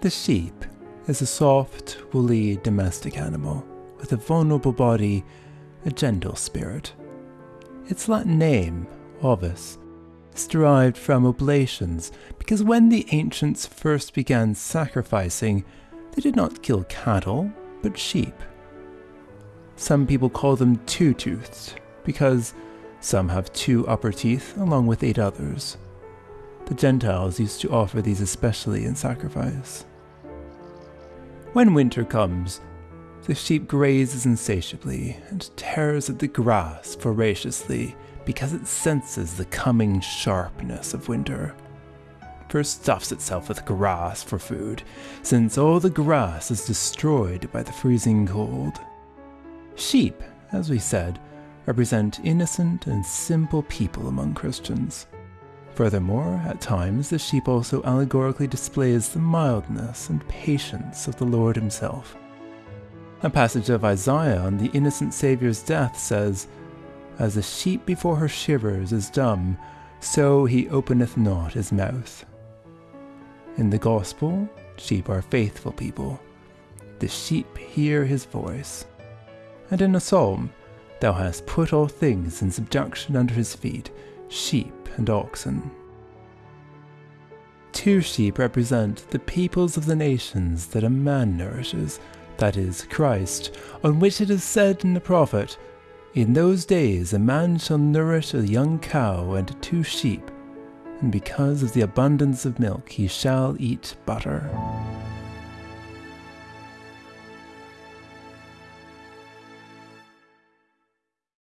The sheep is a soft, woolly domestic animal with a vulnerable body, a gentle spirit. Its Latin name, Ovis, is derived from oblations because when the ancients first began sacrificing, they did not kill cattle, but sheep. Some people call them two toothed because some have two upper teeth along with eight others. The Gentiles used to offer these especially in sacrifice. When winter comes, the sheep grazes insatiably and tears at the grass voraciously because it senses the coming sharpness of winter. First stuffs itself with grass for food, since all the grass is destroyed by the freezing cold. Sheep, as we said, represent innocent and simple people among Christians. Furthermore, at times the sheep also allegorically displays the mildness and patience of the Lord himself. A passage of Isaiah on the innocent Saviour's death says, As a sheep before her shearers is dumb, so he openeth not his mouth. In the Gospel, sheep are faithful people. The sheep hear his voice. And in a psalm, Thou hast put all things in subjection under his feet, sheep and oxen. Two sheep represent the peoples of the nations that a man nourishes, that is, Christ, on which it is said in the prophet, In those days a man shall nourish a young cow and two sheep, and because of the abundance of milk he shall eat butter.